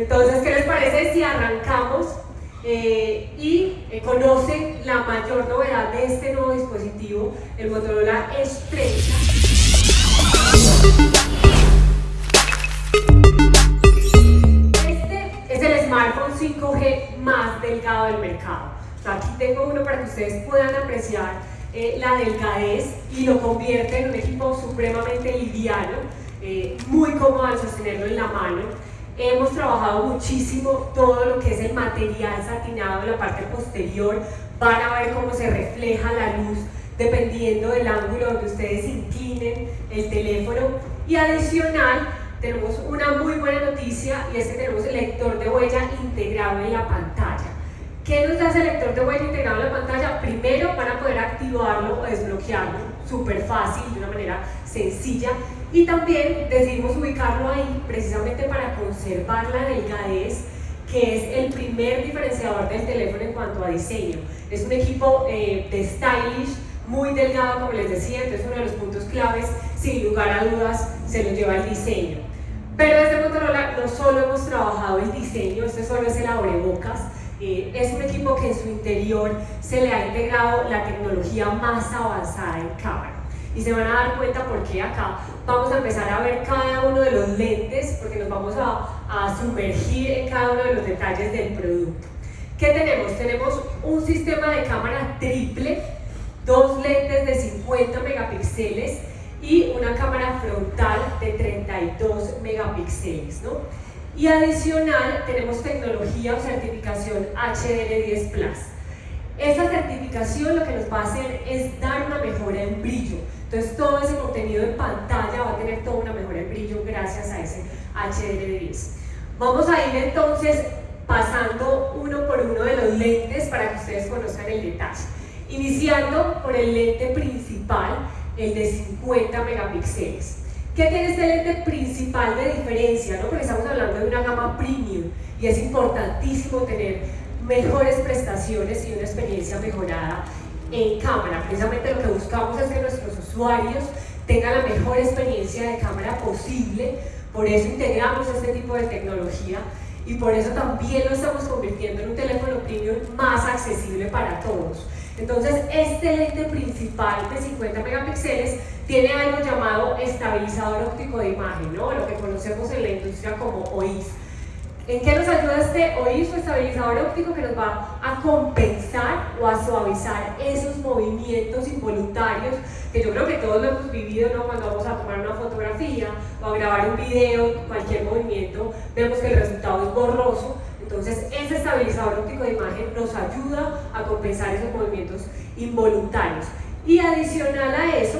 Entonces, ¿qué les parece si arrancamos eh, y eh, conocen la mayor novedad de este nuevo dispositivo, el Motorola 30? Este es el smartphone 5G más delgado del mercado. aquí tengo uno para que ustedes puedan apreciar eh, la delgadez y lo convierte en un equipo supremamente liviano, muy cómodo al sostenerlo en la mano Hemos trabajado muchísimo todo lo que es el material satinado en la parte posterior. Van a ver cómo se refleja la luz dependiendo del ángulo donde ustedes inclinen el teléfono. Y adicional, tenemos una muy buena noticia y es que tenemos el lector de huella integrado en la pantalla. ¿Qué nos da ese lector de huella integrado en la pantalla? Primero van a poder activarlo o desbloquearlo súper fácil, de una manera sencilla y también decidimos ubicarlo ahí precisamente para conservar la delgadez que es el primer diferenciador del teléfono en cuanto a diseño. Es un equipo eh, de stylish, muy delgado como les decía, entonces uno de los puntos claves, sin lugar a dudas, se lo lleva el diseño. Pero desde Motorola no solo hemos trabajado el diseño, este solo es el abrebocas, eh, es un equipo que en su interior se le ha integrado la tecnología más avanzada en cámara y se van a dar cuenta porque acá vamos a empezar a ver cada uno de los lentes porque nos vamos a, a sumergir en cada uno de los detalles del producto. ¿Qué tenemos? Tenemos un sistema de cámara triple, dos lentes de 50 megapíxeles y una cámara frontal de 32 megapíxeles. ¿no? Y adicional tenemos tecnología o certificación HDR10 Plus. Esa certificación lo que nos va a hacer es dar una mejora en brillo. Entonces todo ese contenido en pantalla va a tener toda una mejora en brillo gracias a ese HDR10. Vamos a ir entonces pasando uno por uno de los lentes para que ustedes conozcan el detalle. Iniciando por el lente principal, el de 50 megapíxeles. ¿Qué tiene este lente principal de diferencia? ¿no? Porque estamos hablando de una gama premium y es importantísimo tener mejores prestaciones y una experiencia mejorada en cámara. Precisamente lo que buscamos es que nuestros usuarios tengan la mejor experiencia de cámara posible, por eso integramos este tipo de tecnología y por eso también lo estamos convirtiendo en un teléfono premium más accesible para todos. Entonces, este lente principal de 50 megapíxeles tiene algo llamado estabilizador óptico de imagen, ¿no? lo que conocemos en la industria como OIS. ¿En qué nos ayuda este OIS o estabilizador óptico que nos va a compensar o a suavizar esos movimientos involuntarios que yo creo que todos lo hemos vivido ¿no? cuando vamos a tomar una fotografía o a grabar un video, cualquier movimiento, vemos que el resultado es borroso, entonces ese estabilizador óptico de imagen nos ayuda a compensar esos movimientos involuntarios. Y adicional a eso,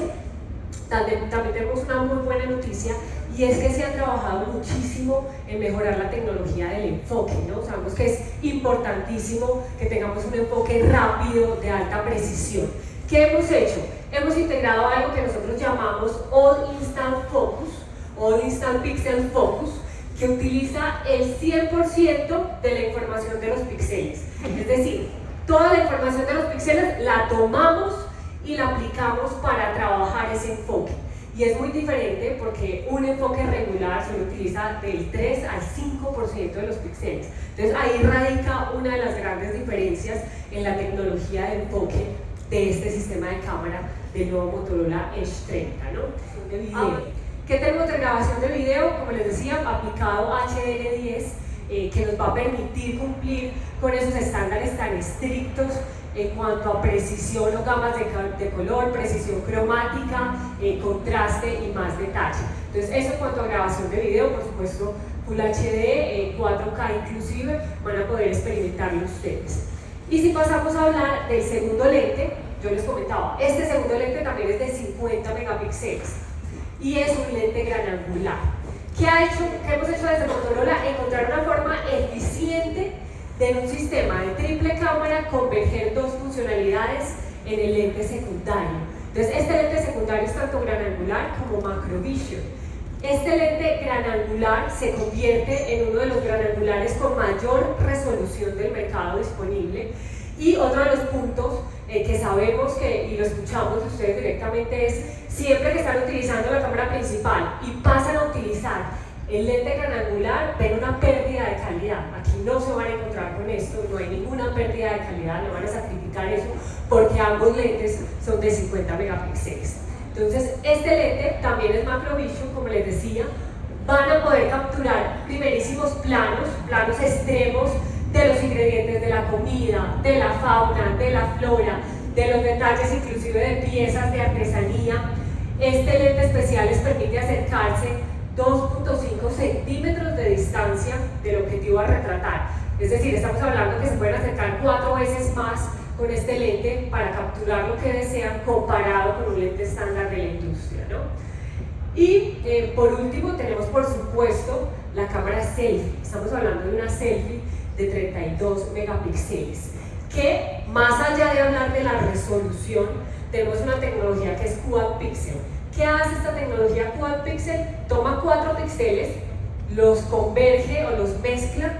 también, también tenemos una muy buena noticia y es que se ha trabajado muchísimo en mejorar la tecnología del enfoque, ¿no? Sabemos que es importantísimo que tengamos un enfoque rápido, de alta precisión. ¿Qué hemos hecho? Hemos integrado algo que nosotros llamamos All Instant Focus, All Instant Pixel Focus, que utiliza el 100% de la información de los píxeles. Es decir, toda la información de los píxeles la tomamos y la aplicamos para trabajar ese enfoque. Y es muy diferente porque un enfoque regular solo utiliza del 3 al 5% de los píxeles. Entonces ahí radica una de las grandes diferencias en la tecnología de enfoque de este sistema de cámara del nuevo Motorola Edge 30, ¿no? De video. Ah, ¿Qué tenemos de grabación de video? Como les decía, aplicado HDR10 eh, que nos va a permitir cumplir con esos estándares tan estrictos en cuanto a precisión o gamas de, color, precisión cromática, eh, contraste y más detalle. Entonces eso en cuanto a grabación de video, por supuesto Full HD, 4K eh, inclusive, van a poder experimentarlo ustedes. Y si pasamos a hablar del segundo lente, yo les comentaba, este segundo lente también es de 50 megapíxeles y es un lente gran angular. ¿Qué, ha hecho, ¿Qué hemos hecho desde Motorola? Encontrar una forma eficiente de un sistema de triple cámara converger dos funcionalidades en el lente secundario. Entonces, este lente secundario es tanto gran angular como macrovision. Este lente gran angular se convierte en uno de los gran angulares con mayor resolución del mercado disponible y otro de los puntos eh, que sabemos que, y lo escuchamos de ustedes directamente es siempre que están utilizando la cámara principal y pasan a utilizar El lente gran angular ven una pérdida de calidad. No se van a encontrar con esto, no hay ninguna pérdida de calidad, no van a sacrificar eso porque ambos lentes son de 50 megapíxeles. Entonces, este lente también es macrovision, como les decía, van a poder capturar primerísimos planos, planos extremos de los ingredientes de la comida, de la fauna, de la flora, de los detalles inclusive de piezas de artesanía. Este lente especial les permite acercarse 2.5 centímetros de distancia del objetivo a retratar. Es decir, estamos hablando que se pueden acercar cuatro veces más con este lente para capturar lo que desean comparado con un lente estándar de la industria. ¿no? Y eh, por último tenemos por supuesto la cámara selfie. Estamos hablando de una selfie de 32 megapíxeles que más allá de hablar de la resolución tenemos una tecnología que es Quad Pixel. ¿Qué hace esta tecnología Quad Pixel? Toma cuatro píxeles, los converge o los mezcla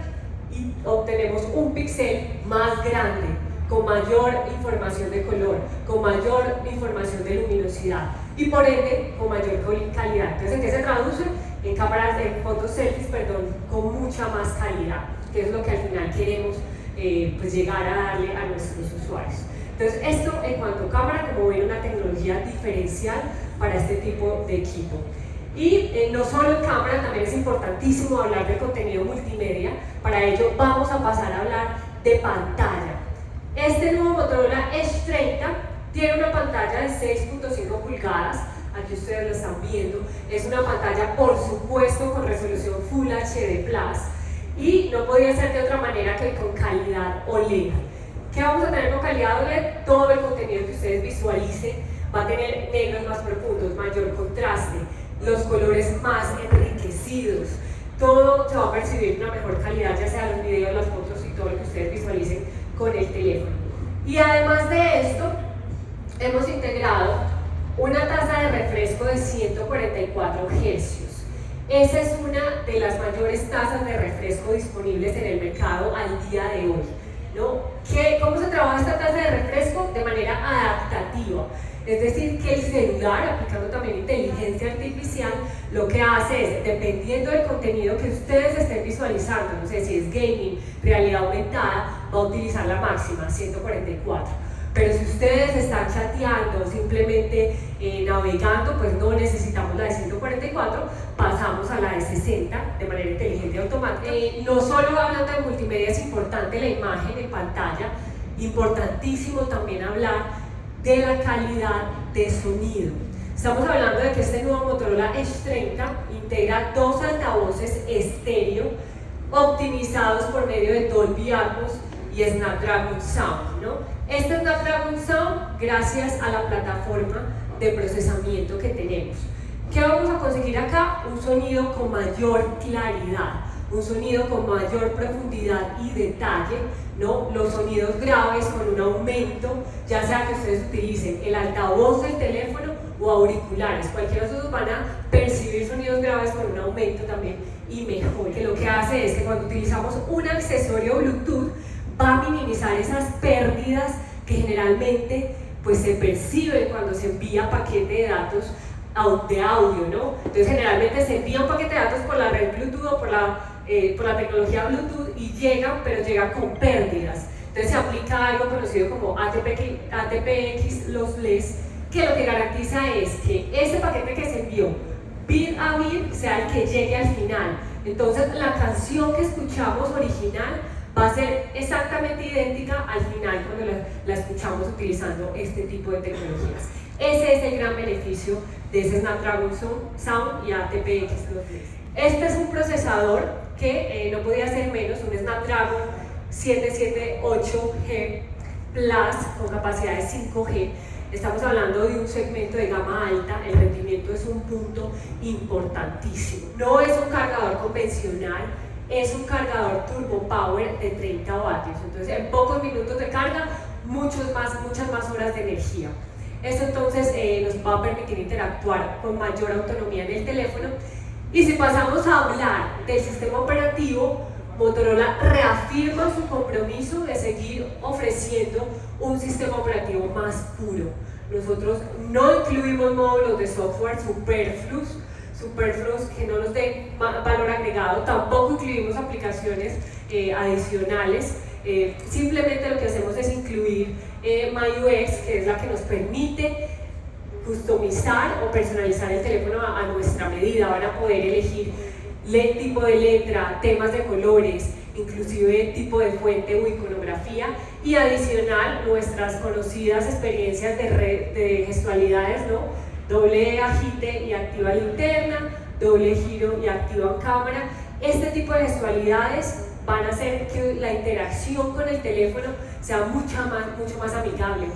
y obtenemos un píxel más grande, con mayor información de color, con mayor información de luminosidad y por ende con mayor calidad. Entonces, ¿en qué se traduce? En cámaras de fotos selfies, perdón, con mucha más calidad, que es lo que al final queremos eh, pues llegar a darle a nuestros usuarios. Entonces, esto en cuanto a cámara, como ven, una tecnología diferencial para este tipo de equipo. Y eh, no solo en cámara, también es importantísimo hablar de contenido multimedia. Para ello vamos a pasar a hablar de pantalla. Este nuevo Motorola Edge 30 tiene una pantalla de 6.5 pulgadas, aquí ustedes lo están viendo. Es una pantalla, por supuesto, con resolución Full HD+, y no podía ser de otra manera que con calidad OLED. ¿Qué vamos a tener OLED? Todo el contenido que ustedes visualicen va a tener negros más profundos, mayor contraste, los colores más enriquecidos, todo se va a percibir una mejor calidad, ya sea los videos, las fotos y todo lo que ustedes visualicen con el teléfono. Y además de esto, hemos integrado una tasa de refresco de 144 Hz. Esa es una de las mayores tasas de refresco disponibles en el mercado al día de hoy. ¿No? ¿Qué, ¿Cómo se trabaja esta tasa de refresco? De manera adaptativa. Es decir, que el celular, aplicando también inteligencia artificial, lo que hace es, dependiendo del contenido que ustedes estén visualizando, no sé si es gaming, realidad aumentada, va a utilizar la máxima, 144 pero si ustedes están chateando, simplemente eh, navegando, pues no necesitamos la de 144, pasamos a la de 60 de manera inteligente y automática. Eh, no solo hablando de multimedia es importante la imagen en pantalla, importantísimo también hablar de la calidad de sonido. Estamos hablando de que este nuevo Motorola Edge 30 integra dos altavoces estéreo optimizados por medio de Dolby Atmos y Snapdragon Sound. ¿no? Este Snapdragon Sound gracias a la plataforma de procesamiento que tenemos. ¿Qué vamos a conseguir acá? Un sonido con mayor claridad, un sonido con mayor profundidad y detalle, ¿no? Los sonidos graves con un aumento, ya sea que ustedes utilicen el altavoz del teléfono o auriculares, cualquiera de esos van a percibir sonidos graves con un aumento también y mejor, que lo que hace es que cuando utilizamos un accesorio Bluetooth va a minimizar esas pérdidas que generalmente pues se perciben cuando se envía paquete de datos de audio, ¿no? Entonces generalmente se envía un paquete de datos por la red Bluetooth o por la, eh, por la tecnología Bluetooth y llegan, pero llegan con pérdidas. Entonces se aplica algo conocido como ATP, ATPX lossless, que lo que garantiza es que ese paquete que se envió bit a bit sea el que llegue al final. Entonces la canción que escuchamos original va a ser exactamente idéntica al final cuando la, escuchamos utilizando este tipo de tecnologías. Ese es el gran beneficio de ese Snapdragon Sound y ATPX Este es un procesador que eh, no podía ser menos, un Snapdragon 778G Plus con capacidad de 5G. Estamos hablando de un segmento de gama alta, el rendimiento es un punto importantísimo. No es un cargador convencional, es un cargador Turbo Power de 30 vatios. Entonces, en pocos minutos de carga, muchos más, muchas más horas de energía. Esto entonces eh, nos va a permitir interactuar con mayor autonomía en el teléfono. Y si pasamos a hablar del sistema operativo, Motorola reafirma su compromiso de seguir ofreciendo un sistema operativo más puro. Nosotros no incluimos módulos de software superfluos, superfluos que no nos den valor agregado. Tampoco incluimos aplicaciones eh, adicionales. Eh, simplemente lo que hacemos es incluir eh, MyUX, que es la que nos permite customizar o personalizar el teléfono a, nuestra medida. Van a poder elegir el tipo de letra, temas de colores, inclusive tipo de fuente o iconografía y adicional nuestras conocidas experiencias de, de gestualidades, ¿no? doble agite y activa linterna, doble giro y activa cámara. Este tipo de gestualidades van a hacer que la interacción con el teléfono sea mucho más, mucho más amigable.